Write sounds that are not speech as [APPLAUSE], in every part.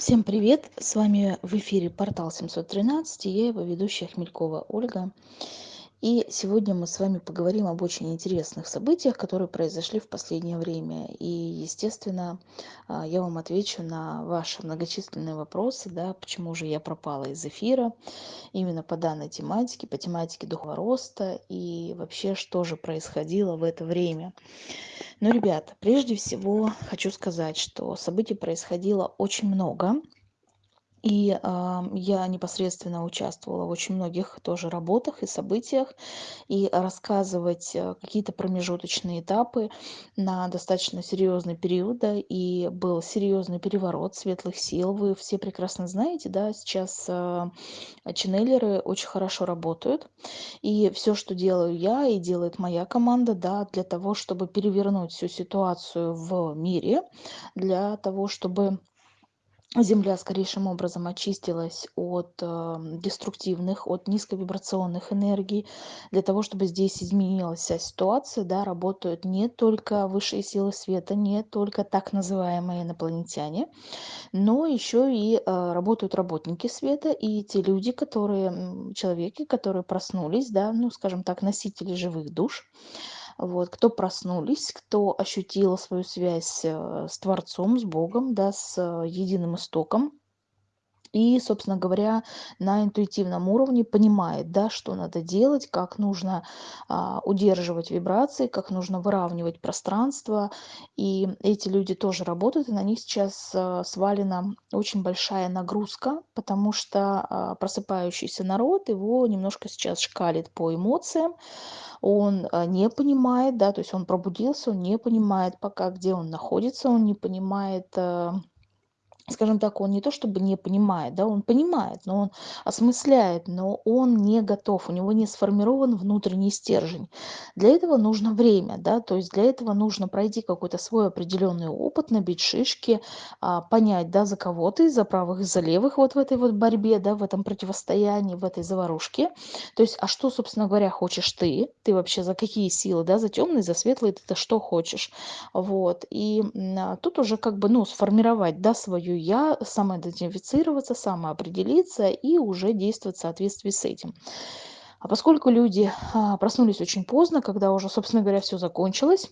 Всем привет! С вами в эфире портал 713 и я его ведущая Хмелькова Ольга. И сегодня мы с вами поговорим об очень интересных событиях, которые произошли в последнее время. И, естественно, а, я вам отвечу на ваши многочисленные вопросы, да, почему же я пропала из эфира именно по данной тематике, по тематике духовного роста и вообще, что же происходило в это время. Ну, ребята, прежде всего хочу сказать, что событий происходило очень много. И а, я непосредственно участвовала в очень многих тоже работах и событиях. И рассказывать а, какие-то промежуточные этапы на достаточно серьезный период, да, и был серьезный переворот светлых сил. Вы все прекрасно знаете, да, сейчас а, ченнелеры очень хорошо работают. И все, что делаю я и делает моя команда, да, для того, чтобы перевернуть всю ситуацию в мире, для того, чтобы земля скорейшим образом очистилась от э, деструктивных от низковибрационных энергий. Для того чтобы здесь изменилась вся ситуация да работают не только высшие силы света не только так называемые инопланетяне но еще и э, работают работники света и те люди которые человеки которые проснулись да ну скажем так носители живых душ вот кто проснулись кто ощутил свою связь э, с творцом с богом да с э, единым истоком и собственно говоря на интуитивном уровне понимает да что надо делать как нужно а, удерживать вибрации как нужно выравнивать пространство. И эти люди тоже работают и на них сейчас а, свалена очень большая нагрузка потому что а, просыпающийся народ его немножко сейчас шкалит по эмоциям. Он а, не понимает да то есть он пробудился он не понимает пока где он находится он не понимает а, скажем так, он не то чтобы не понимает, да, он понимает, но он осмысляет, но он не готов, у него не сформирован внутренний стержень. Для этого нужно время, да, то есть для этого нужно пройти какой-то свой определенный опыт, набить шишки, а, понять, да, за кого ты, за правых, за левых вот в этой вот борьбе, да, в этом противостоянии, в этой заварушке. То есть, а что, собственно говоря, хочешь ты? Ты вообще за какие силы, да, за темные, за светлые, ты-то что хочешь? Вот, и а, тут уже как бы, ну, сформировать, да, свою я самоидентифицироваться, самоопределиться и уже действовать в соответствии с этим. А поскольку люди а, проснулись очень поздно, когда уже, собственно говоря, все закончилось,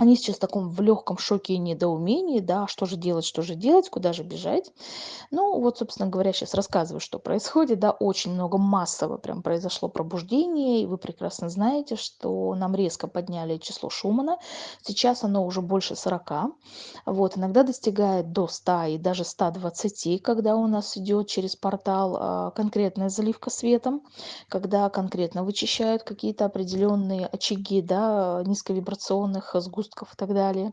они сейчас в таком в легком шоке и недоумении, да, что же делать, что же делать, куда же бежать. Ну, вот, собственно говоря, сейчас рассказываю, что происходит, да, очень много массово прям произошло пробуждение, и вы прекрасно знаете, что нам резко подняли число Шумана, сейчас оно уже больше 40, вот, иногда достигает до 100 и даже 120, когда у нас идет через портал а, конкретная заливка светом, когда конкретно вычищают какие-то определенные очаги, да, низковибрационных сгустков, сгустков и так далее.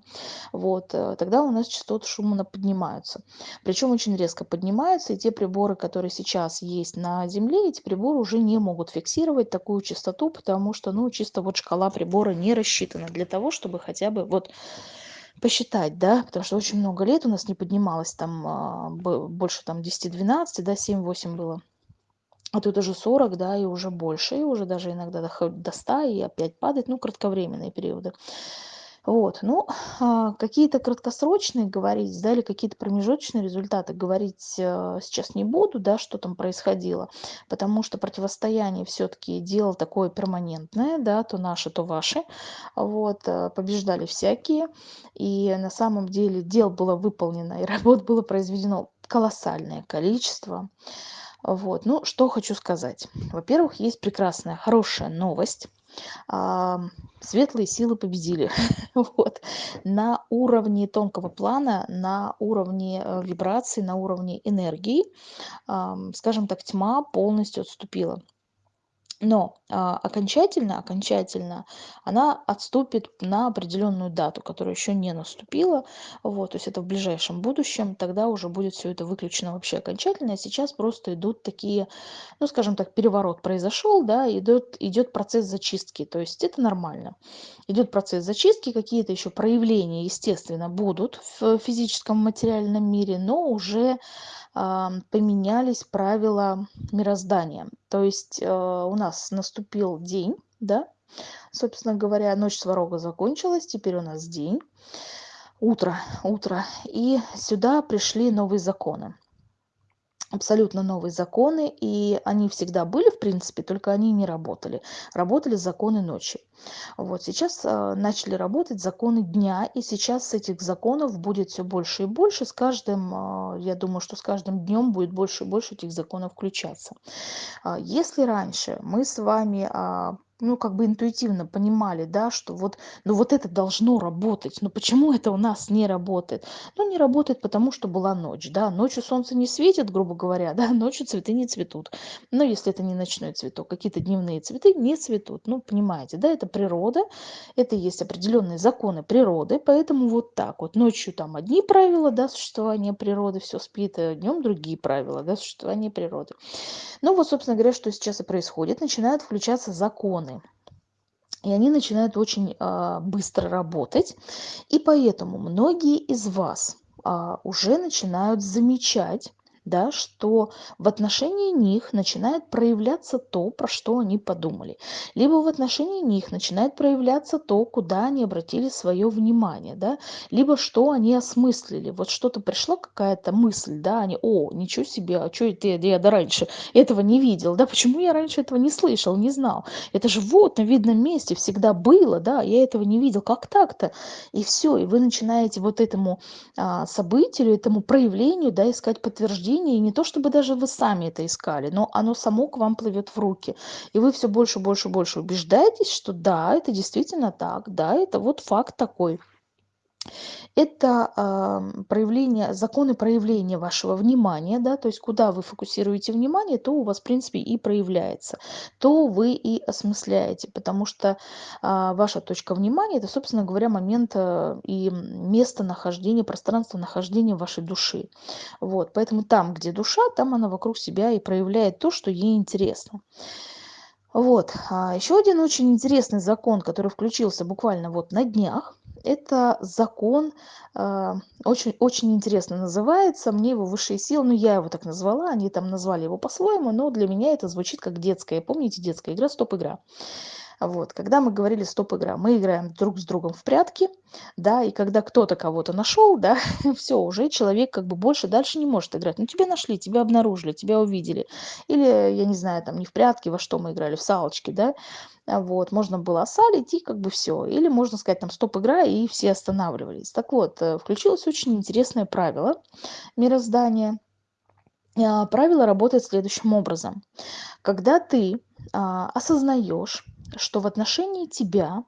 Вот, э, тогда у нас частоты Шумана поднимаются. Причем очень резко поднимаются, и те приборы, которые сейчас есть на Земле, эти приборы уже не могут фиксировать такую частоту, потому что, ну, чисто вот шкала прибора не рассчитана для того, чтобы хотя бы вот посчитать, да, потому что очень много лет у нас не поднималось там а, больше там 10-12, да, 7-8 было. А тут уже 40, да, и уже больше, и уже даже иногда до 100 и опять падает, ну, кратковременные периоды. Вот, ну, а, какие-то краткосрочные говорить, да, или какие-то промежуточные результаты говорить э, сейчас не буду, да, что там происходило, потому что противостояние все-таки дело такое перманентное, да, то наши, то ваши, вот, э, побеждали всякие, и на самом деле дел было выполнено, и работ было произведено колоссальное количество, вот, ну, что хочу сказать. Во-первых, есть прекрасная, хорошая новость, светлые силы победили. [LAUGHS] вот. На уровне тонкого плана, на уровне э, вибраций, на уровне энергии, скажем так, тьма полностью отступила но а, окончательно окончательно она отступит на определенную дату которая еще не наступила вот то есть это в ближайшем будущем тогда уже будет все это выключено вообще окончательно. А сейчас просто идут такие ну скажем так переворот произошел да идет идет процесс зачистки. То есть это нормально. Идет процесс зачистки какие-то еще проявления естественно будут в физическом материальном мире но уже поменялись правила мироздания. То есть э, у нас наступил день, да, собственно говоря, ночь сварога закончилась, теперь у нас день. утро, утро. И сюда пришли новые законы абсолютно новые законы, и они всегда были, в принципе, только они не работали. Работали законы ночи. Вот сейчас э, начали работать законы дня, и сейчас этих законов будет все больше и больше. С каждым, э, я думаю, что с каждым днем будет больше и больше этих законов включаться. А если раньше мы с вами ну, как бы интуитивно понимали, да, что вот, ну, вот это должно работать. Но почему это у нас не работает? Ну, не работает, потому что была ночь, да. Ночью солнце не светит, грубо говоря, [LAUGHS] да, ночью цветы не цветут. Но если это не ночной цветок, какие-то дневные цветы не цветут. Ну, понимаете, да, это природа, это есть определенные законы природы, поэтому вот так вот. Ночью там одни правила, да, существования природы, все спит, а днем другие правила, да, существования природы. Ну, вот, собственно говоря, что сейчас и происходит. Начинают включаться законы стороны. И они начинают очень а, быстро работать. И поэтому многие из вас а, уже начинают замечать да, что в отношении них начинает проявляться то, про что они подумали. Либо в отношении них начинает проявляться то, куда они обратили свое внимание, да, либо что они осмыслили. Вот что-то пришла какая-то мысль, да, они, о, ничего себе, а что это я, я до раньше этого не видел, да, почему я раньше этого не слышал, не знал. Это же вот на видном месте всегда было, да, я этого не видел, как так-то? И все, и вы начинаете вот этому а, событию, этому проявлению, да, искать подтверждение чтении, не то чтобы даже вы сами это искали, но оно само к вам плывет в руки. И вы все больше, больше, больше убеждаетесь, что да, это действительно так, да, это вот факт такой это проявление, законы проявления вашего внимания, да, то есть куда вы фокусируете внимание, то у вас, в принципе, и проявляется, то вы и осмысляете, потому что э, ваша точка внимания – это, собственно говоря, момент э, и место нахождения, пространство нахождения вашей души. Вот, поэтому там, где душа, там она вокруг себя и проявляет то, что ей интересно. Вот. А еще один очень интересный закон, который включился буквально вот на днях, это закон, э, очень, очень интересно называется, мне его высшие силы, ну я его так назвала, они там назвали его по-своему, но для меня это звучит как детская, помните, детская игра, стоп-игра. Вот, когда мы говорили стоп-игра, мы играем друг с другом в прятки, да, и когда кто-то кого-то нашел, да, [LAUGHS] все, уже человек как бы больше дальше не может играть. Ну, тебя нашли, тебя обнаружили, тебя увидели. Или, я не знаю, там не в прятки, во что мы играли, в салочки, да, вот, можно было осалить и как бы все. Или можно сказать там стоп-игра, и все останавливались. Так вот, э, включилось очень интересное правило мироздания. А, правило работает следующим образом. Когда ты осознаешь, что в отношении тебя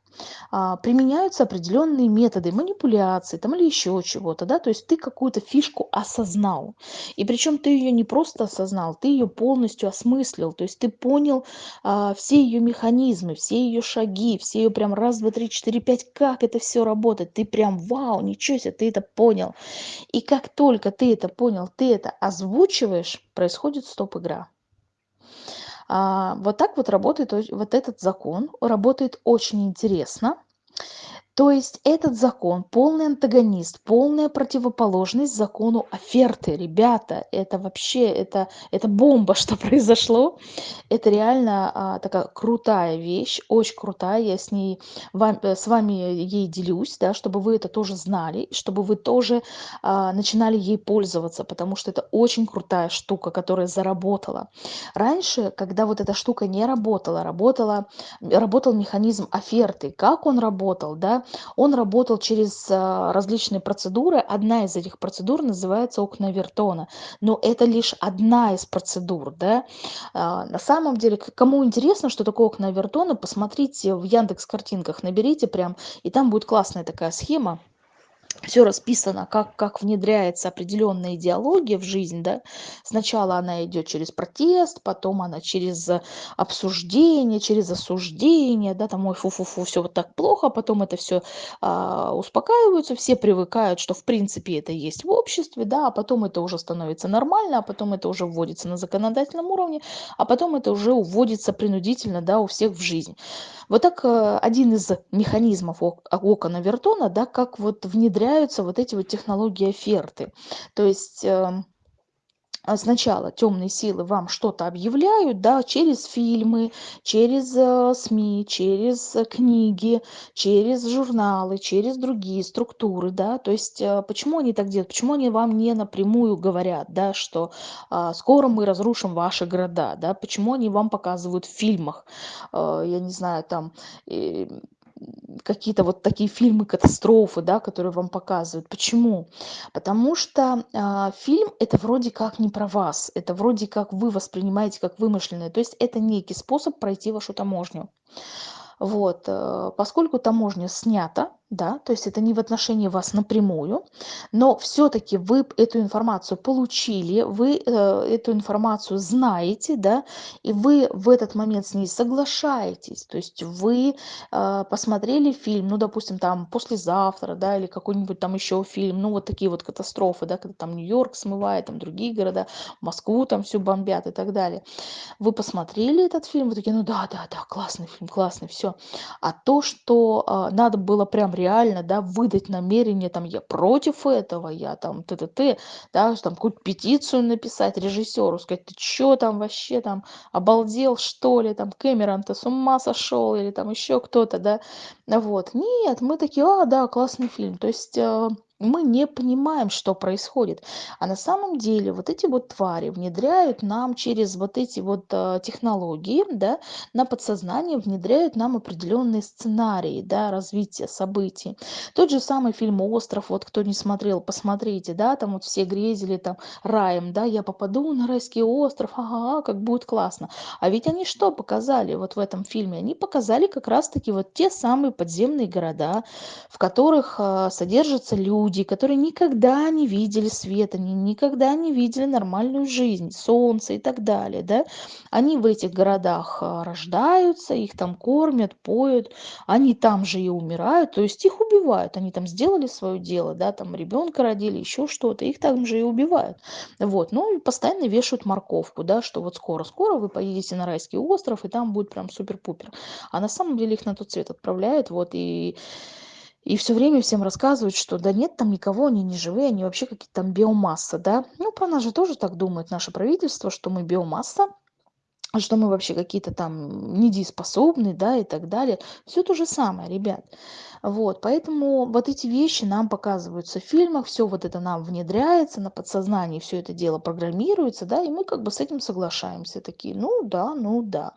а, применяются определенные методы манипуляции там или еще чего-то, да, то есть ты какую-то фишку осознал. И причем ты ее не просто осознал, ты ее полностью осмыслил, то есть ты понял а, все ее механизмы, все ее шаги, все ее прям раз, два, три, четыре, пять, как это все работает. Ты прям вау, ничего себе, ты это понял. И как только ты это понял, ты это озвучиваешь, происходит стоп-игра. А, вот так вот работает вот этот закон, работает очень интересно. То есть этот закон полный антагонист, полная противоположность закону оферты. Ребята, это вообще, это, это бомба, [LAUGHS] что произошло. Это реально а, такая крутая вещь, очень крутая. Я с ней, вам, э, с вами ей делюсь, да, чтобы вы это тоже знали, чтобы вы тоже а, начинали ей пользоваться, потому что это очень крутая штука, которая заработала. Раньше, когда вот эта штука не работала, работала, работал механизм оферты. Как он работал, да? Он работал через а, различные процедуры. Одна из этих процедур называется окна Вертона. Но это лишь одна из процедур. Да? А, на самом деле, кому интересно, что такое окна Вертона, посмотрите в Яндекс картинках, наберите прям, и там будет классная такая схема все расписано, как, как внедряется определенная идеология в жизнь, да, сначала она идет через протест, потом она через обсуждение, через осуждение, да, там, ой, фу-фу-фу, все вот так плохо, потом это все а, успокаиваются, все привыкают, что в принципе это есть в обществе, да, а потом это уже становится нормально, а потом это уже вводится на законодательном уровне, а потом это уже уводится принудительно, да, у всех в жизнь. Вот так э, один из механизмов окона Вертона, да, как вот внедряются вот эти вот технологии оферты. То есть эм, а, сначала темные силы вам что-то объявляют, да, через фильмы, через э, СМИ, через э, книги, через журналы, через другие структуры, да, то есть э, почему они так делают, почему они вам не напрямую говорят, да, что а, скоро мы разрушим ваши города, да, почему они вам показывают в фильмах, а, я не знаю, там, какие-то вот такие фильмы катастрофы, да, которые вам показывают. Почему? Потому что а, фильм это вроде как не про вас, это вроде как вы воспринимаете как вымышленное, то есть это некий способ пройти вашу таможню. Вот, э, поскольку таможня снята, да, то есть это не в отношении вас напрямую, но все-таки вы эту информацию получили, вы э, эту информацию знаете, да, и вы в этот момент с ней соглашаетесь, то есть вы э, посмотрели фильм, ну, допустим, там послезавтра, да, или какой-нибудь там еще фильм, ну, вот такие вот катастрофы, да, когда там Нью-Йорк смывает, там другие города, Москву там все бомбят и так далее. Вы посмотрели этот фильм, вы такие, ну да, да, да, классный фильм, классный, все. А то, что э, надо было прям реально, да, выдать намерение, там, я против этого, я там, т-т-т, да, там, какую-то петицию написать режиссеру, сказать, ты чё там вообще там, обалдел, что ли, там, Кэмерон-то с ума сошел, или там еще кто-то, да, вот. Нет, мы такие, а, да, классный фильм. То есть э, мы не понимаем, что происходит. А на самом деле вот эти вот твари внедряют нам через вот эти вот э, технологии, да, на подсознание внедряют нам определенные сценарии, да, развития событий. Тот же самый фильм «Остров», вот кто не смотрел, посмотрите, да, там вот все грезили там раем, да, я попаду на райский остров, ага, как будет классно. А ведь они что показали вот в этом фильме? Они показали как раз-таки вот те самые подземные города, в которых э, содержатся люди, люди, которые никогда не видели света, они никогда не видели нормальную жизнь, солнце и так далее, да, они в этих городах а, рождаются, их там кормят, поют, они там же и умирают, то есть их убивают, они там сделали свое дело, да, там ребенка родили, еще что-то, их там же и убивают, вот, ну постоянно вешают морковку, да, что вот скоро-скоро вы поедете на райский остров, и там будет прям супер-пупер, а на самом деле их на тот свет отправляют, вот, и и все время всем рассказывают, что да нет там никого, они не живые, они вообще какие-то там биомасса, да. Ну, про нас же тоже так думает наше правительство, что мы биомасса, что мы вообще какие-то там недееспособные, да, и так далее. Все то же самое, ребят. Вот, поэтому вот эти вещи нам показываются в фильмах, все вот это нам внедряется на подсознании, все это дело программируется, да, и мы как бы с этим соглашаемся, такие, ну да, ну да.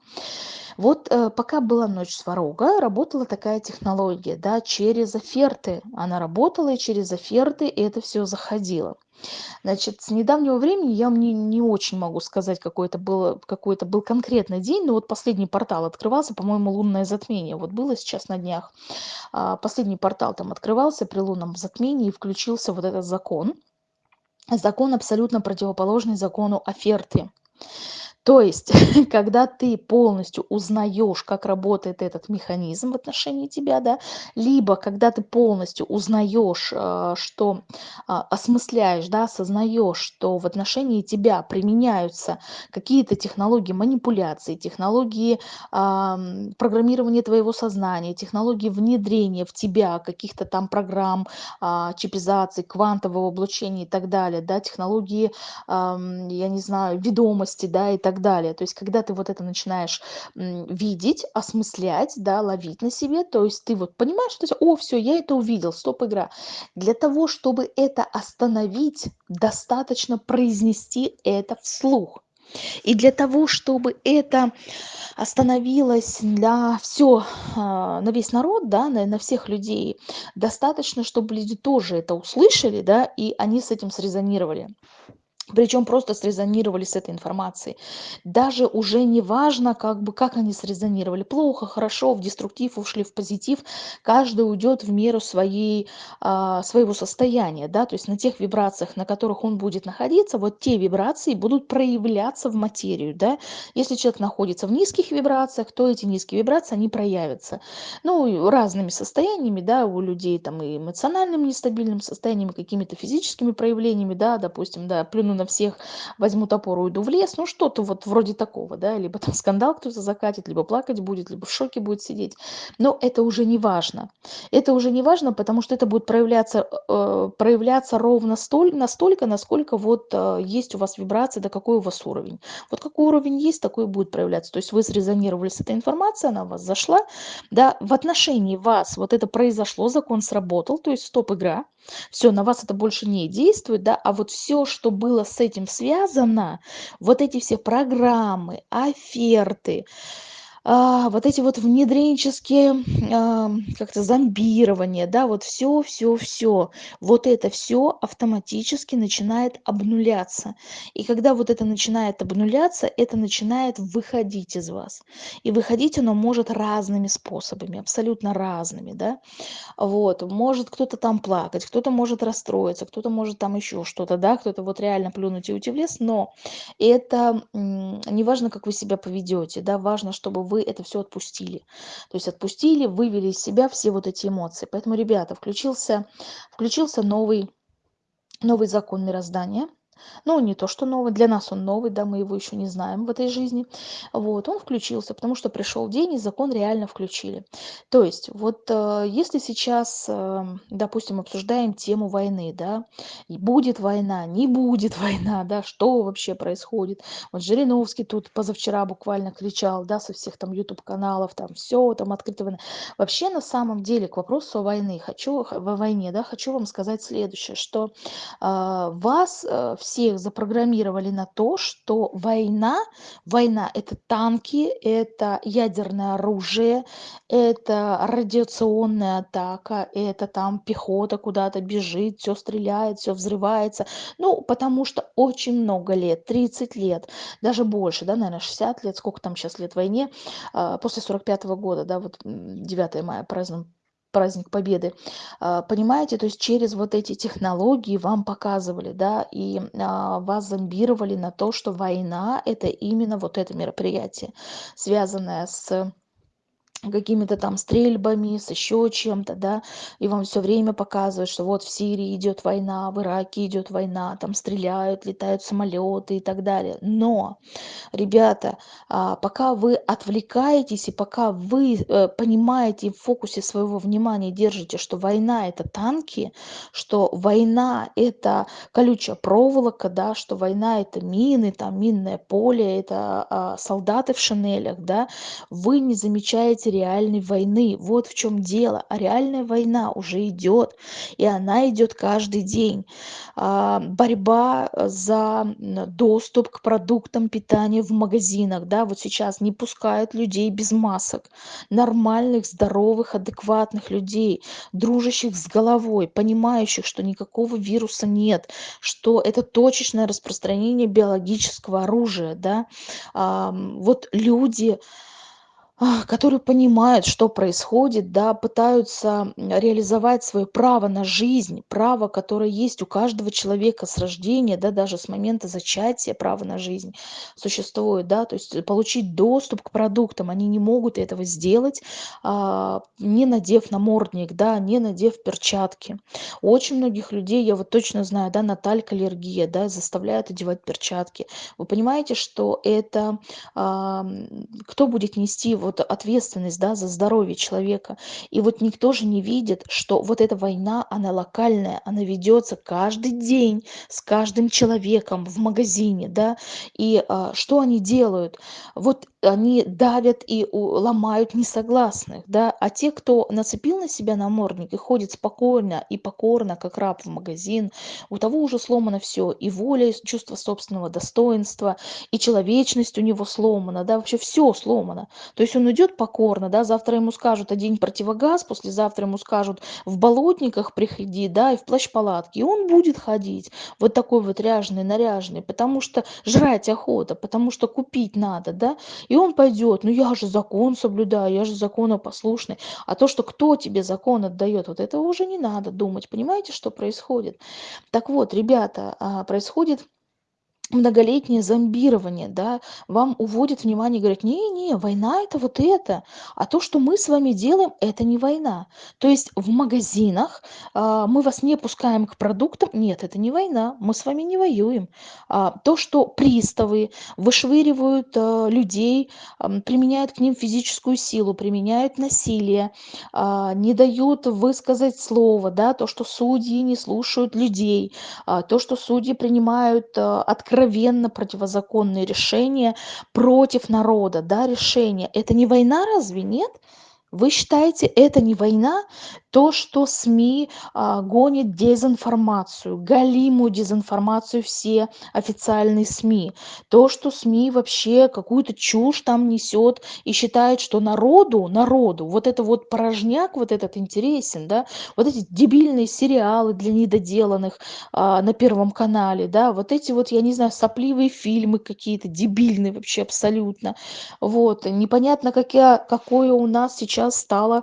Вот э, пока была ночь сварога, работала такая технология, да, через оферты. Она работала, и через оферты это все заходило. Значит, с недавнего времени я мне не очень могу сказать, какой это был, какой это был конкретный день, но вот последний портал открывался, по-моему, лунное затмение. Вот было сейчас на днях. А, последний портал там открывался при лунном затмении, и включился вот этот закон. Закон абсолютно противоположный закону оферты. То есть, [LAUGHS] когда ты полностью узнаешь, как работает этот механизм в отношении тебя, да, либо когда ты полностью узнаешь, э, что а, осмысляешь, да, осознаешь, что в отношении тебя применяются какие-то технологии манипуляции, технологии программирования твоего сознания, технологии внедрения в тебя каких-то там программ, а, чипизации, квантового облучения и так далее, да, технологии, я не знаю, ведомости, да, и так так далее. То есть, когда ты вот это начинаешь видеть, осмыслять, да, ловить на себе, то есть ты вот понимаешь, что о, все, я это увидел, стоп, игра. Для того, чтобы это остановить, достаточно произнести это вслух. И для того, чтобы это остановилось для все а, на весь народ, да, на, на всех людей, достаточно, чтобы люди тоже это услышали, да, и они с этим срезонировали причем просто срезонировали с этой информацией. Даже уже не важно, как бы, как они срезонировали. Плохо, хорошо, в деструктив ушли, в позитив. Каждый уйдет в меру своей, а, своего состояния. Да? То есть на тех вибрациях, на которых он будет находиться, вот те вибрации будут проявляться в материю. Да? Если человек находится в низких вибрациях, то эти низкие вибрации, они проявятся. Ну, разными состояниями, да, у людей там и эмоциональным нестабильным состоянием, какими-то физическими проявлениями, да, допустим, да, плюну на на всех, возьму топор, уйду в лес, ну что-то вот вроде такого, да, либо там скандал кто-то закатит, либо плакать будет, либо в шоке будет сидеть. Но это уже не важно. Это уже не важно, потому что это будет проявляться, э, проявляться ровно столь, настолько, насколько вот э, есть у вас вибрация, да какой у вас уровень. Вот какой уровень есть, такой будет проявляться. То есть вы срезонировали с этой информацией, она у вас зашла, да, в отношении вас вот это произошло, закон сработал, то есть стоп-игра, все, на вас это больше не действует, да, а вот все, что было с этим связано, вот эти все программы, оферты, вот эти вот внедренческие, а, как-то зомбирование, да, вот все, все, все, вот это все автоматически начинает обнуляться. И когда вот это начинает обнуляться, это начинает выходить из вас. И выходить оно может разными способами, абсолютно разными, да. Вот, может кто-то там плакать, кто-то может расстроиться, кто-то может там еще что-то, да, кто-то вот реально плюнуть и уйти в лес, но это не важно, как вы себя поведете, да, важно, чтобы вы это все отпустили. То есть отпустили, вывели из себя все вот эти эмоции. Поэтому, ребята, включился, включился новый, новый закон мироздания – ну, не то, что новый, для нас он новый, да, мы его еще не знаем в этой жизни. Вот, он включился, потому что пришел день, и закон реально включили. То есть, вот э, если сейчас, э, допустим, обсуждаем тему войны, да, и будет война, не будет [LAUGHS] война, да, что вообще происходит. Вот Жириновский тут позавчера буквально кричал, да, со всех там YouTube-каналов, там все, там открыто. Вообще, на самом деле, к вопросу о войне, хочу, во войне, да, хочу вам сказать следующее, что э, вас э, всех запрограммировали на то, что война, война это танки, это ядерное оружие, это радиационная атака, это там пехота куда-то бежит, все стреляет, все взрывается. Ну, потому что очень много лет, 30 лет, даже больше, да, наверное, 60 лет, сколько там сейчас лет войне, а, после 45 -го года, да, вот 9 мая празднуем праздник Победы. А, понимаете, то есть через вот эти технологии вам показывали, да, и а, вас зомбировали на то, что война – это именно вот это мероприятие, связанное с какими-то там стрельбами, с еще чем-то, да, и вам все время показывают, что вот в Сирии идет война, в Ираке идет война, там стреляют, летают самолеты и так далее. Но, ребята, а, пока вы отвлекаетесь и пока вы э, понимаете в фокусе своего внимания держите, что война это танки, что война это колючая проволока, да, что война это мины, там минное поле, это а, солдаты в шинелях, да, вы не замечаете реальной войны. Вот в чем дело. А реальная война уже идет, и она идет каждый день. А, борьба за доступ к продуктам питания в магазинах. Да, вот сейчас не пускают людей без масок. Нормальных, здоровых, адекватных людей, дружащих с головой, понимающих, что никакого вируса нет, что это точечное распространение биологического оружия. Да? Вот люди которые понимают, что происходит, да, пытаются реализовать свое право на жизнь, право, которое есть у каждого человека с рождения, да, даже с момента зачатия право на жизнь существует, да, то есть получить доступ к продуктам, они не могут этого сделать, а, не надев намордник, да, не надев перчатки. У очень многих людей, я вот точно знаю, да, наталька аллергия, да, заставляют одевать перчатки. Вы понимаете, что это, а, кто будет нести вот вот ответственность да, за здоровье человека. И вот никто же не видит, что вот эта война, она локальная, она ведется каждый день с каждым человеком в магазине, да, и а, что они делают? Вот они давят и ломают несогласных, да, а те, кто нацепил на себя намордник и ходит спокойно и покорно, как раб в магазин, у того уже сломано все, и воля, и чувство собственного достоинства, и человечность у него сломана, да, вообще все сломано. То есть он идет покорно, да, завтра ему скажут одень противогаз, послезавтра ему скажут в болотниках приходи, да, и в плащ-палатке, и он будет ходить вот такой вот ряженый, наряженный, потому что жрать охота, потому что купить надо, да, и он пойдет, ну я же закон соблюдаю, я же законопослушный. А то, что кто тебе закон отдает, вот этого уже не надо думать. Понимаете, что происходит? Так вот, ребята, а, происходит многолетнее зомбирование, да, вам уводят внимание, говорят, не-не, война это вот это, а то, что мы с вами делаем, это не война. То есть в магазинах а, мы вас не пускаем к продуктам, нет, это не война, мы с вами не воюем. А, то, что приставы вышвыривают а, людей, а, применяют к ним физическую силу, применяют насилие, а, не дают высказать слово, да, то, что судьи не слушают людей, а, то, что судьи принимают а, открытые откровенно противозаконные решения против народа, да, решения. Это не война разве, нет? Вы считаете, это не война? То, что СМИ а, гонит дезинформацию, галимую дезинформацию все официальные СМИ. То, что СМИ вообще какую-то чушь там несет и считает, что народу, народу, вот это вот порожняк, вот этот интересен, да, вот эти дебильные сериалы для недоделанных а, на Первом канале, да, вот эти вот, я не знаю, сопливые фильмы какие-то, дебильные вообще абсолютно. Вот, непонятно, какие, какое у нас сейчас стало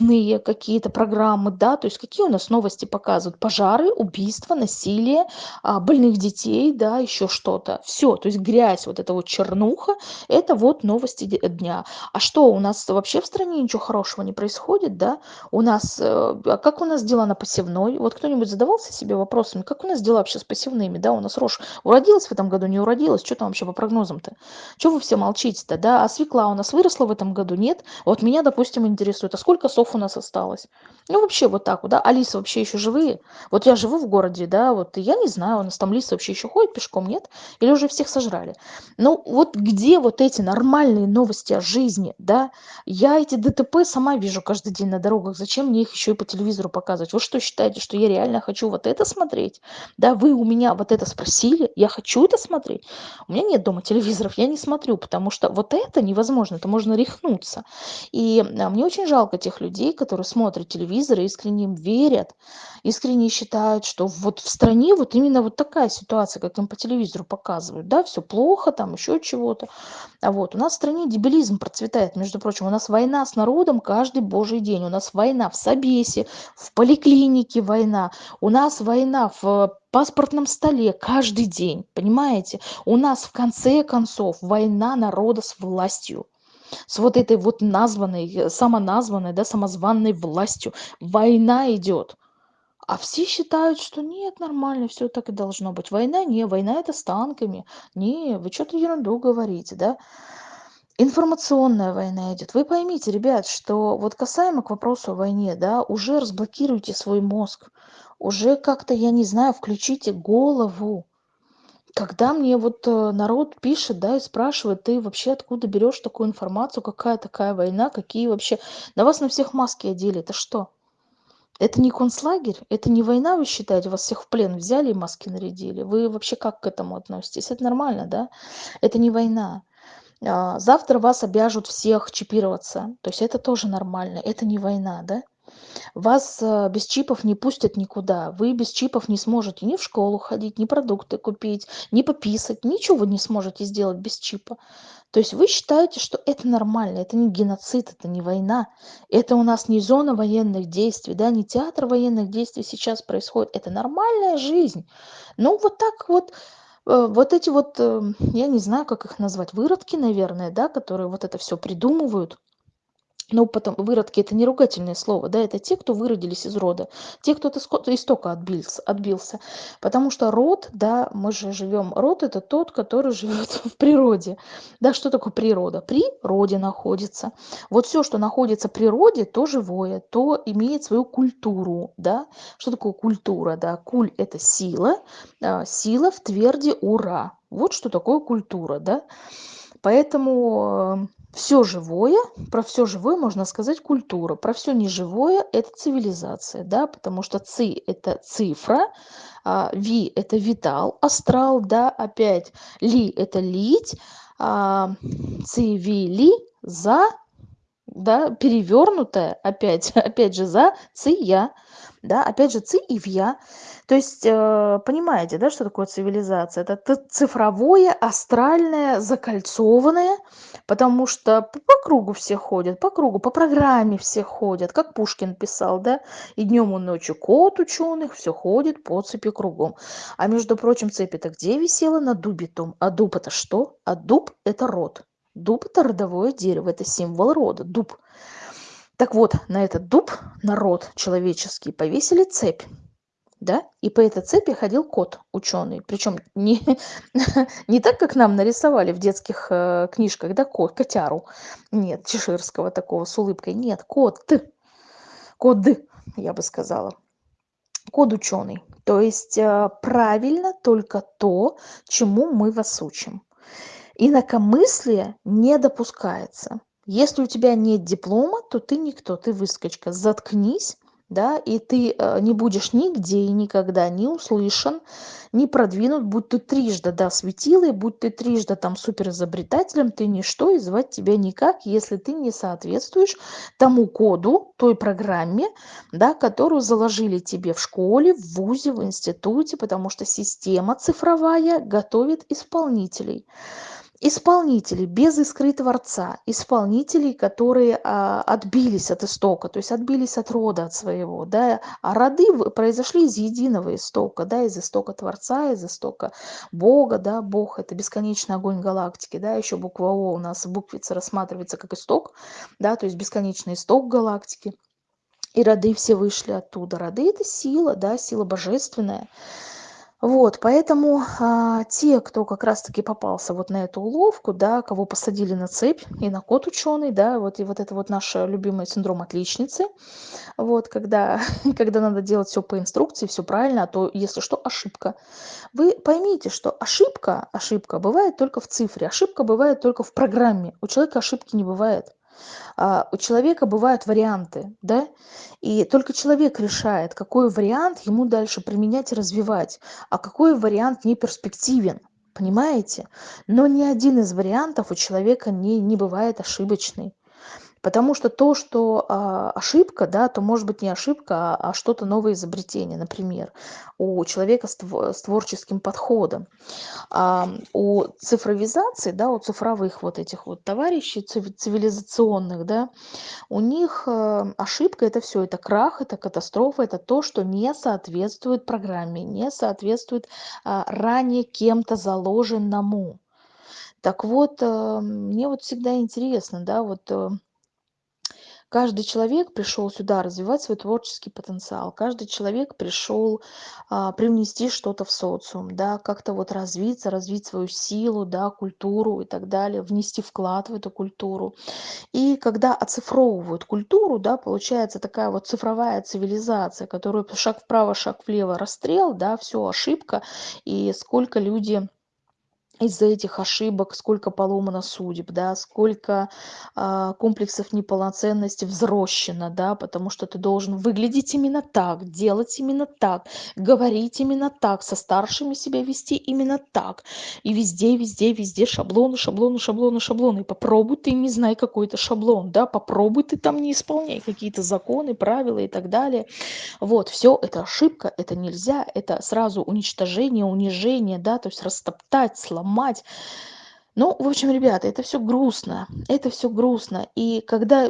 новостные какие-то программы, да, то есть какие у нас новости показывают? Пожары, убийства, насилие, а, больных детей, да, еще что-то. Все, то есть грязь, вот эта вот чернуха, это вот новости дня. А что, у нас вообще в стране ничего хорошего не происходит, да? У нас, э, а как у нас дела на посевной? Вот кто-нибудь задавался себе вопросами, как у нас дела вообще с посевными, да? У нас рожь уродилась в этом году, не уродилась? Что там вообще по прогнозам-то? Чего вы все молчите-то, да? А свекла у нас выросла в этом году, нет? Вот меня, допустим, интересует, а сколько сов у нас осталось? Ну, вообще вот так вот, да? А лисы вообще еще живые? Вот я живу в городе, да, вот я не знаю, у нас там лисы вообще еще ходят пешком, нет? Или уже всех сожрали? Ну, вот где вот эти нормальные новости о жизни, да? Я эти ДТП сама вижу каждый день на дорогах. Зачем мне их еще и по телевизору показывать? Вы что считаете, что я реально хочу вот это смотреть? Да, вы у меня вот это спросили, я хочу это смотреть? У меня нет дома телевизоров, я не смотрю, потому что вот это невозможно, это можно рехнуться. И а, мне очень жалко тех людей, которые смотрят телевизор и искренне им верят, искренне считают, что вот в стране вот именно вот такая ситуация, как им по телевизору показывают, да, все плохо, там еще чего-то. А вот у нас в стране дебилизм процветает, между прочим, у нас война с народом каждый божий день, у нас война в Собесе, в поликлинике война, у нас война в паспортном столе каждый день, понимаете? У нас в конце концов война народа с властью с вот этой вот названной, э, самоназванной, да, самозванной властью. Война идет. А все считают, что нет, нормально, все так и должно быть. Война не, война это с танками. Не, вы что-то ерунду говорите, да? Информационная война идет. Вы поймите, ребят, что вот касаемо к вопросу о войне, да, уже разблокируйте свой мозг, уже как-то, я не знаю, включите голову когда мне вот э, народ пишет да и спрашивает ты вообще откуда берешь такую информацию? Какая такая война? Какие вообще? На вас на всех маски одели. Это что? Это не концлагерь? Это не война вы считаете? Вас всех в плен взяли и маски нарядили? Вы вообще как к этому относитесь? Это нормально да? Это не война. А, завтра вас обяжут всех чипироваться. То есть это тоже нормально. Это не война да вас э, без чипов не пустят никуда. Вы без чипов не сможете ни в школу ходить ни продукты купить ни пописать ничего вы не сможете сделать без чипа. То есть вы считаете что это нормально это не геноцид это не война это у нас не зона военных действий да не театр военных действий сейчас происходит. Это нормальная жизнь. Ну вот так вот э, вот эти вот э, я не знаю как их назвать выродки наверное да которые вот это все придумывают ну потом выродки это не ругательное слово да это те кто выродились из рода те кто от истока отбился отбился. Потому что род да мы же живем род это тот который живет [LAUGHS] в природе. Да что такое природа? При роде находится. Вот все что находится в природе то живое то имеет свою культуру да. Что такое культура? Да куль это сила а, сила в тверди ура вот что такое культура да. Поэтому все живое про все живое можно сказать культура про все неживое это цивилизация да потому что ци это цифра а, ви это витал астрал да опять ли это лить а, цивили за да, перевернутая, опять, [LAUGHS] опять же, за ция, да, опять же, ци и вья. То есть, э, понимаете, да, что такое цивилизация? Это цифровое, астральное, закольцованное, потому что по, кругу все ходят, по кругу, по программе все ходят, как Пушкин писал, да, и днем и ночью кот ученых все ходит по цепи кругом. А между прочим, цепь это где висела? На дубе том. А дуб это что? А дуб это род. Дуб это родовое дерево, это символ рода, дуб. Так вот, на этот дуб, на род человеческий, повесили цепь да, и по этой цепи ходил кот ученый. Причем не, [LAUGHS] не так, как нам нарисовали в детских э, книжках, да, кот, котяру. Нет, чеширского такого с улыбкой. Нет, кот, код, я бы сказала. Код ученый. То есть э, правильно только то, чему мы вас учим. Инакомыслие не допускается. Если у тебя нет диплома, то ты никто, ты выскочка. Заткнись да, и ты э, не будешь нигде и никогда не услышан, не продвинут, будь ты трижды, да, светилой, будь ты трижды там суперизобретателем, ты ничто, и звать тебя никак, если ты не соответствуешь тому коду, той программе, да, которую заложили тебе в школе, в вузе, в институте, потому что система цифровая готовит исполнителей исполнителей без искры творца исполнителей которые а, отбились от истока то есть отбились от рода от своего да а роды произошли из единого истока да из истока творца из истока бога да бог это бесконечный огонь галактики да еще буква о у нас в буквице рассматривается как исток да то есть бесконечный исток галактики. И роды все вышли оттуда. Роды это сила да сила божественная вот, поэтому а, те, кто как раз-таки попался вот на эту уловку, да, кого посадили на цепь, и на кот ученый, да, вот и вот это вот наш любимый синдром отличницы, вот, когда, [LAUGHS] когда надо делать все по инструкции, все правильно, а то, если что, ошибка. Вы поймите, что ошибка, ошибка бывает только в цифре, ошибка бывает только в программе, у человека ошибки не бывает. А, у человека бывают варианты, да, и только человек решает, какой вариант ему дальше применять и развивать, а какой вариант не перспективен, понимаете? Но ни один из вариантов у человека не, не бывает ошибочный. Потому что то, что а, ошибка, да, то может быть не ошибка, а, а что-то новое изобретение, например, у человека с, с творческим подходом. А у цифровизации, да, у цифровых вот этих вот товарищей цивилизационных, да, у них а, ошибка это все, это крах, это катастрофа, это то, что не соответствует программе, не соответствует а, ранее кем-то заложенному. Так вот, э, мне вот всегда интересно, да, вот э, каждый человек пришел сюда развивать свой творческий потенциал каждый человек пришел а, привнести что-то в социум да как-то вот развиться развить свою силу да культуру и так далее внести вклад в эту культуру. И когда оцифровывают культуру да получается такая вот цифровая цивилизация которую шаг вправо шаг влево расстрел да все ошибка и сколько люди из-за этих ошибок сколько поломано судеб, да, сколько а, комплексов неполноценности взрощено, да, потому что ты должен выглядеть именно так, делать именно так, говорить именно так, со старшими себя вести именно так. И везде, везде, везде шаблоны, шаблоны, шаблоны, шаблоны. И попробуй ты не знай какой-то шаблон, да, попробуй ты там не исполняй какие-то законы, правила и так далее. Вот, все это ошибка, это нельзя, это сразу уничтожение, унижение, да, то есть растоптать, сломать мать ну в общем ребята это все грустно это все грустно. И когда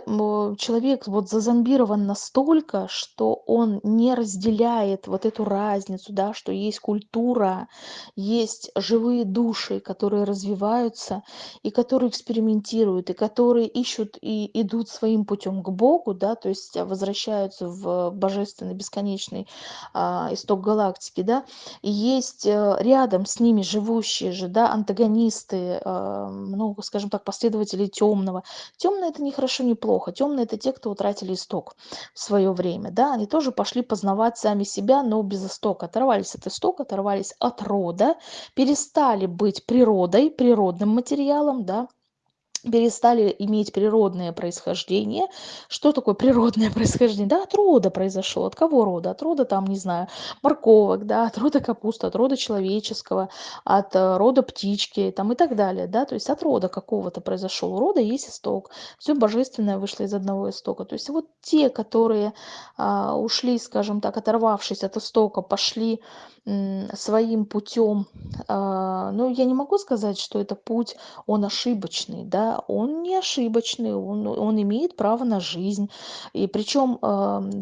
человек вот зазомбирован настолько что он не разделяет вот эту разницу да что есть культура есть живые души которые развиваются и которые экспериментируют и которые ищут и идут своим путем к богу да то есть возвращаются в божественный бесконечный а, исток галактики да. И есть э, рядом с ними живущие же да антагонисты а, ну, скажем так, последователей темного. Темное это не хорошо, не плохо. Темные это те, кто утратили исток в свое время, да, они тоже пошли познавать сами себя, но без истока. Оторвались от истока, оторвались от рода, перестали быть природой, природным материалом, да, перестали иметь природное происхождение. Что такое природное [LAUGHS] происхождение? Да, от рода произошло. От кого рода? От рода, там, не знаю, морковок, да, от рода капусты, от рода человеческого, от э, рода птички, там, и так далее, да, то есть от рода какого-то произошел. У рода есть исток. Все божественное вышло из одного истока. То есть вот те, которые а, ушли, скажем так, оторвавшись от истока, пошли своим путем, а, ну, я не могу сказать, что это путь, он ошибочный, да, он не ошибочный, он, он имеет право на жизнь. И причем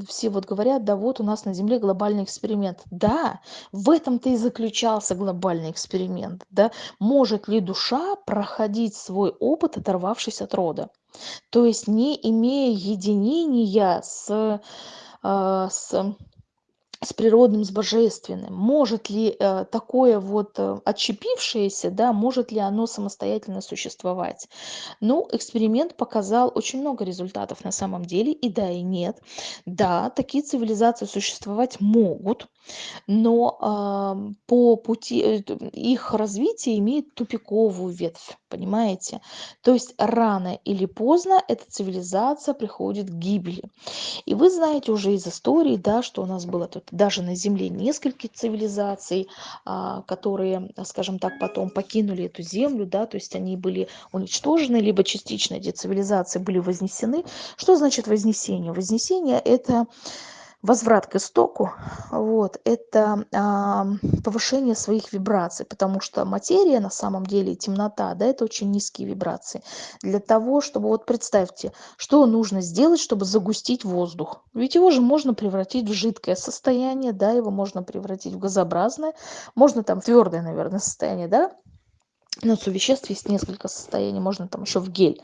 все вот говорят, да вот у нас на Земле глобальный эксперимент. Да, в этом-то и заключался глобальный эксперимент, да. Может ли душа проходить свой опыт, оторвавшись от рода? То есть не имея единения с, а, с с природным, с божественным. Может ли э, такое вот э, отщепившееся, да, может ли оно самостоятельно существовать? Ну, эксперимент показал очень много результатов на самом деле, и да, и нет. Да, такие цивилизации существовать могут, но э, по пути э, их развития имеет тупиковую ветвь, понимаете? То есть рано или поздно эта цивилизация приходит к гибели. И вы знаете уже из истории, да, что у нас было тут даже на Земле несколько цивилизаций, а, которые, скажем так, потом покинули эту Землю, да, то есть они были уничтожены, либо частично эти цивилизации были вознесены. Что значит вознесение? Вознесение – это возврат к истоку, вот, это а, повышение своих вибраций, потому что материя на самом деле, темнота, да, это очень низкие вибрации. Для того, чтобы, вот представьте, что нужно сделать, чтобы загустить воздух. Ведь его же можно превратить в жидкое состояние, да, его можно превратить в газообразное, можно там твердое, наверное, состояние, да, но у веществ есть несколько состояний, можно там еще в гель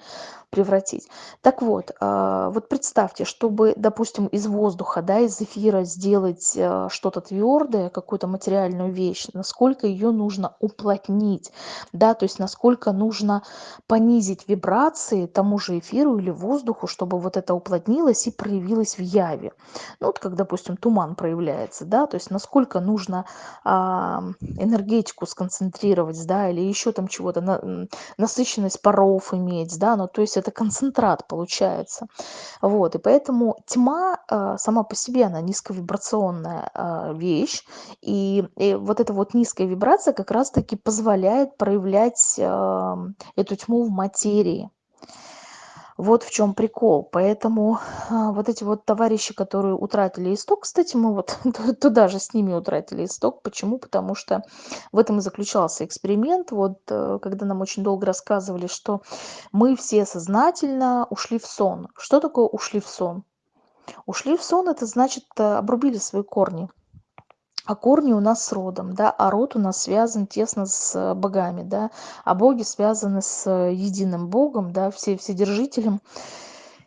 превратить. Так вот, а, вот представьте, чтобы, допустим, из воздуха, да, из эфира сделать а, что-то твердое, какую-то материальную вещь, насколько ее нужно уплотнить, да, то есть насколько нужно понизить вибрации тому же эфиру или воздуху, чтобы вот это уплотнилось и проявилось в яве. Ну, вот как, допустим, туман проявляется, да, то есть насколько нужно а, энергетику сконцентрировать, да, или еще там чего-то, на, насыщенность паров иметь, да, ну, то есть это концентрат получается. Вот, и поэтому тьма э, сама по себе, она низковибрационная э, вещь, и, и вот эта вот низкая вибрация как раз-таки позволяет проявлять э, эту тьму в материи. Вот в чем прикол. Поэтому а, вот эти вот товарищи, которые утратили исток, кстати, мы вот [LAUGHS] туда же с ними утратили исток. Почему? Потому что в этом и заключался эксперимент. Вот э, когда нам очень долго рассказывали, что мы все сознательно ушли в сон. Что такое ушли в сон? Ушли в сон, это значит э, обрубили свои корни а корни у нас с родом, да, а род у нас связан тесно с богами, да, а боги связаны с единым богом, да, все вседержителем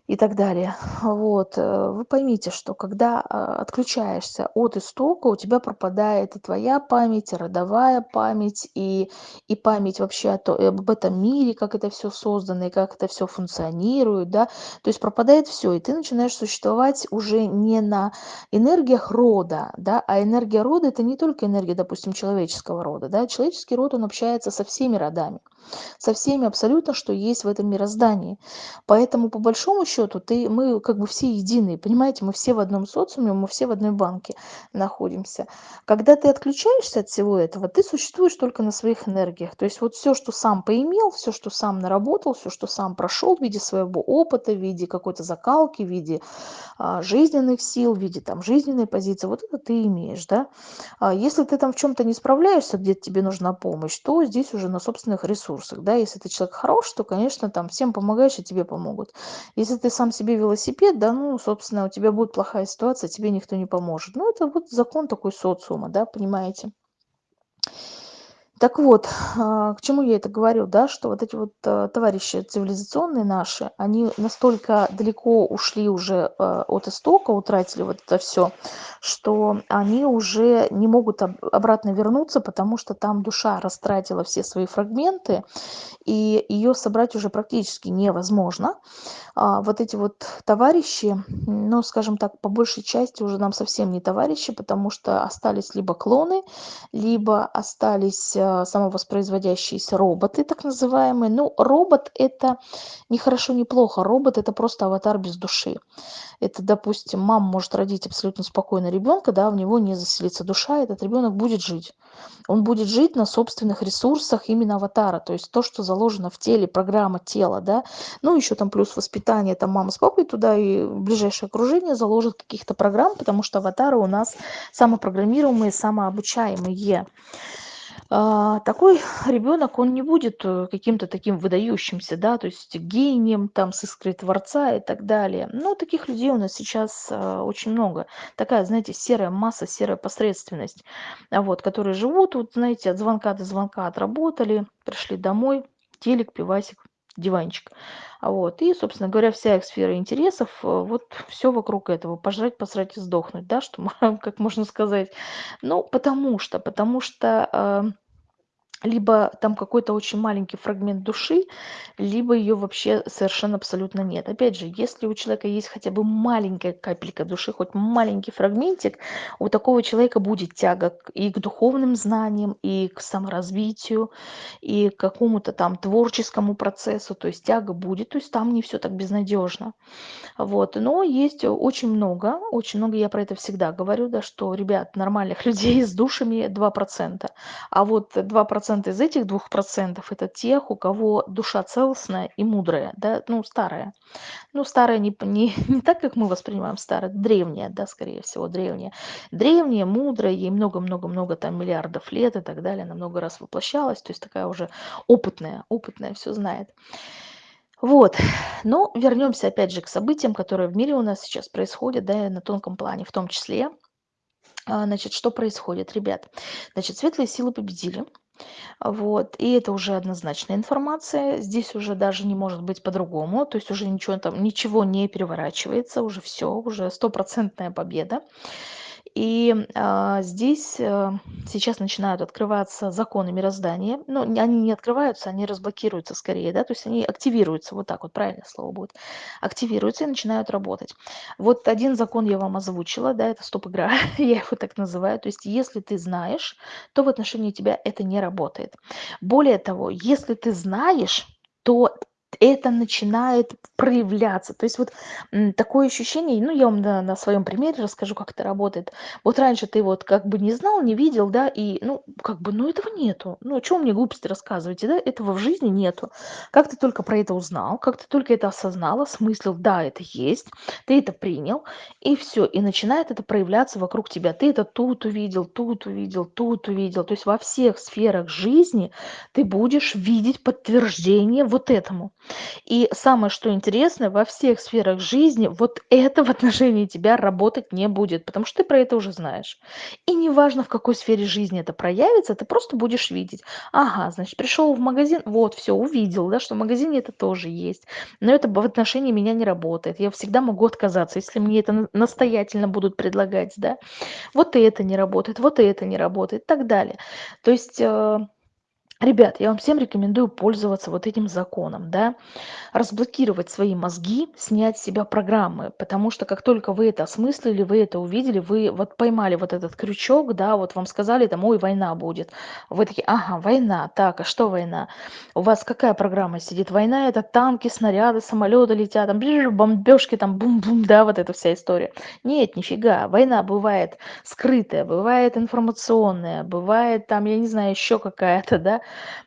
и так далее. Вот. Э, вы поймите, что когда а, отключаешься от истока, у тебя пропадает и твоя память, родовая память, и, и память вообще о то, об этом мире, как это все создано, и как это все функционирует, да, то есть пропадает все, и ты начинаешь существовать уже не на энергиях рода, да, а энергия рода это не только энергия, допустим, человеческого рода, да, человеческий род, он общается со всеми родами со всеми абсолютно, что есть в этом мироздании. Поэтому, по большому счету, ты, мы как бы все единые, понимаете, мы все в одном социуме, мы все в одной банке находимся. Когда ты отключаешься от всего этого, ты существуешь только на своих энергиях. То есть вот все, что сам поимел, все, что сам наработал, все, что сам прошел в виде своего опыта, в виде какой-то закалки, в виде а, жизненных сил, в виде там жизненной позиции, вот это ты имеешь, да. А если ты там в чем-то не справляешься, где тебе нужна помощь, то здесь уже на собственных ресурсах ресурсах, да, если ты человек хороший, то, конечно, там всем помогаешь, и тебе помогут. Если ты сам себе велосипед, да, ну, собственно, у тебя будет плохая ситуация, тебе никто не поможет. Ну, это вот закон такой социума, да, понимаете. Так вот, а, к чему я это говорю, да, что вот эти вот э, товарищи цивилизационные наши, они настолько далеко ушли уже э, от истока, утратили вот это все, что они уже не могут обратно вернуться, потому что там душа растратила все свои фрагменты, и ее собрать уже практически невозможно. А, вот эти вот товарищи, ну, скажем так, по большей части уже нам совсем не товарищи, потому что остались либо клоны, либо остались а, самовоспроизводящиеся роботы, так называемые. Ну, робот это не хорошо, не плохо. Робот это просто аватар без души. Это, допустим, мама может родить абсолютно спокойно ребенка, да, в него не заселится душа, этот ребенок будет жить. Он будет жить на собственных ресурсах именно аватара, то есть то, что заложено в теле, программа тела, да. Ну, еще там плюс воспитание, там мама с папой туда и ближайшее окружение заложит каких-то программ, потому что аватары у нас самопрограммируемые, самообучаемые. А, такой ребенок, он не будет э, каким-то таким выдающимся, да, то есть гением там с искрой творца и так далее. Но таких людей у нас сейчас а, очень много. Такая, знаете, серая масса, серая посредственность, а вот, которые живут, вот, знаете, от звонка до звонка отработали, пришли домой, телек, пивасик, диванчик. Вот. И, собственно говоря, вся их сфера интересов, э, вот все вокруг этого. Пожрать, посрать и сдохнуть, да, что, [LAUGHS] как можно сказать. Ну, потому что, потому что либо там какой-то очень маленький фрагмент души, либо ее вообще совершенно абсолютно нет. Опять же, если у человека есть хотя бы маленькая капелька души, хоть маленький фрагментик, у такого человека будет тяга и к духовным знаниям, и к саморазвитию, и к какому-то там творческому процессу, то есть тяга будет, то есть там не все так безнадежно. Вот. Но есть очень много, очень много, я про это всегда говорю, да, что, ребят, нормальных [LAUGHS] людей с душами 2%, а вот 2% процент из этих двух процентов это тех, у кого душа целостная и мудрая, да, ну, старая. Ну, старая не, не, [LAUGHS] не так, как мы воспринимаем старая, древняя, да, скорее всего, древняя. Древняя, мудрая, ей много-много-много там миллиардов лет и так далее, она много раз воплощалась, то есть такая уже опытная, опытная, все знает. Вот, но вернемся опять же к событиям, которые в мире у нас сейчас происходят, да, на тонком плане в том числе. А, значит, что происходит, ребят? Значит, светлые силы победили, вот, и это уже однозначная информация. Здесь уже даже не может быть по-другому. То есть уже ничего там, ничего не переворачивается, уже все, уже стопроцентная победа. И а, здесь а, сейчас начинают открываться законы мироздания. Ну, они не открываются, они разблокируются скорее, да, то есть они активируются, вот так вот правильное слово будет, активируются и начинают работать. Вот один закон я вам озвучила, да, это стоп-игра, [LAUGHS] я его так называю. То есть если ты знаешь, то в отношении тебя это не работает. Более того, если ты знаешь, то это начинает проявляться. То есть вот такое ощущение, ну, я вам на, на своем примере расскажу, как это работает. Вот раньше ты вот как бы не знал, не видел, да, и, ну, как бы, ну, этого нету. Ну, о чем мне глупости рассказываете, да, этого в жизни нету. Как ты только про это узнал, как ты только это осознал, осмыслил, да, это есть, ты это принял, и все, и начинает это проявляться вокруг тебя. Ты это тут увидел, тут увидел, тут увидел. То есть во всех сферах жизни ты будешь видеть подтверждение вот этому. И самое, что интересно, во всех сферах жизни вот это в отношении тебя работать не будет, потому что ты про это уже знаешь. И неважно, в какой сфере жизни это проявится, ты просто будешь видеть. Ага, значит, пришел в магазин, вот, все, увидел, да, что в магазине это тоже есть. Но это в отношении меня не работает. Я всегда могу отказаться, если мне это настоятельно будут предлагать, да. Вот и это не работает, вот и это не работает и так далее. То есть э, Ребят, я вам всем рекомендую пользоваться вот этим законом, да, разблокировать свои мозги, снять с себя программы, потому что как только вы это осмыслили, вы это увидели, вы вот поймали вот этот крючок, да, вот вам сказали там, ой, война будет, вы такие, ага, война, так, а что война? У вас какая программа сидит? Война это танки, снаряды, самолеты летят, там, бомбежки, там, бум-бум, да, вот эта вся история. Нет, нифига, война бывает скрытая, бывает информационная, бывает там, я не знаю, еще какая-то, да,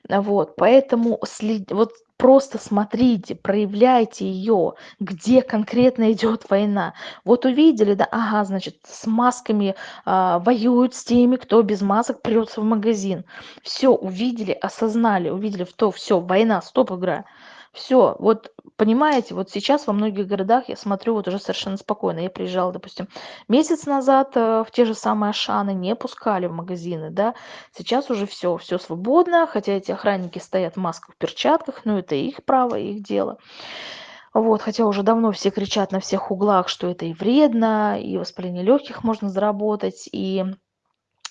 вот, поэтому след... вот просто смотрите, проявляйте ее, где конкретно идет война. Вот увидели, да, ага, значит, с масками а, воюют с теми, кто без масок прется в магазин. Все, увидели, осознали, увидели, в то, все, война, стоп, игра. Все, вот понимаете, вот сейчас во многих городах я смотрю вот уже совершенно спокойно. Я приезжала, допустим, месяц назад э, в те же самые Ашаны, не пускали в магазины, да. Сейчас уже все, все свободно, хотя эти охранники стоят в масках, в перчатках, но это их право, их дело. Вот, хотя уже давно все кричат на всех углах, что это и вредно, и воспаление легких можно заработать, и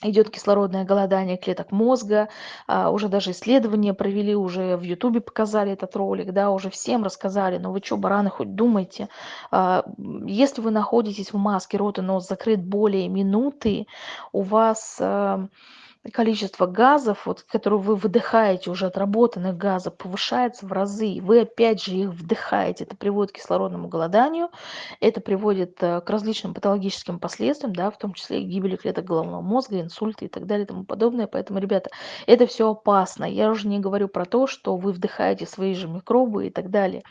идет кислородное голодание клеток мозга, а, уже даже исследования провели, уже в Ютубе показали этот ролик, да, уже всем рассказали, но вы что, бараны, хоть думайте, а, если вы находитесь в маске, рот и нос закрыт более минуты, у вас а, количество газов, вот, которые вы выдыхаете, уже отработанных газов, повышается в разы. Вы опять же их вдыхаете. Это приводит к кислородному голоданию, это приводит э, к различным патологическим последствиям, да, в том числе и гибели клеток головного мозга, инсульты и так далее и тому подобное. Поэтому, ребята, это все опасно. Я уже не говорю про то, что вы вдыхаете свои же микробы и так далее.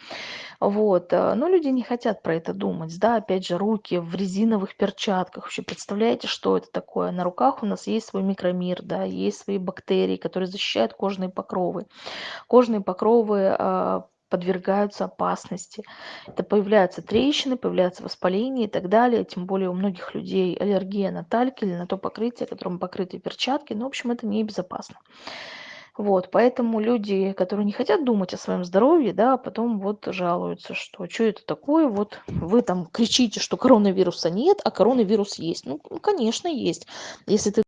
Вот. э, Но люди не хотят про это думать. Да, опять же, руки в резиновых перчатках. Вообще представляете, что это такое? На руках у нас есть свой микромир, да, есть свои бактерии, которые защищают кожные покровы. Кожные покровы а, подвергаются опасности. Это появляются трещины, появляются воспаления и так далее. Тем более у многих людей аллергия на тальк или на то покрытие, которым покрыты перчатки. Ну, в общем, это небезопасно. Вот, поэтому люди, которые не хотят думать о своем здоровье, да, потом вот жалуются, что что это такое, вот вы там кричите, что коронавируса нет, а коронавирус есть. Ну, конечно, есть. Если ты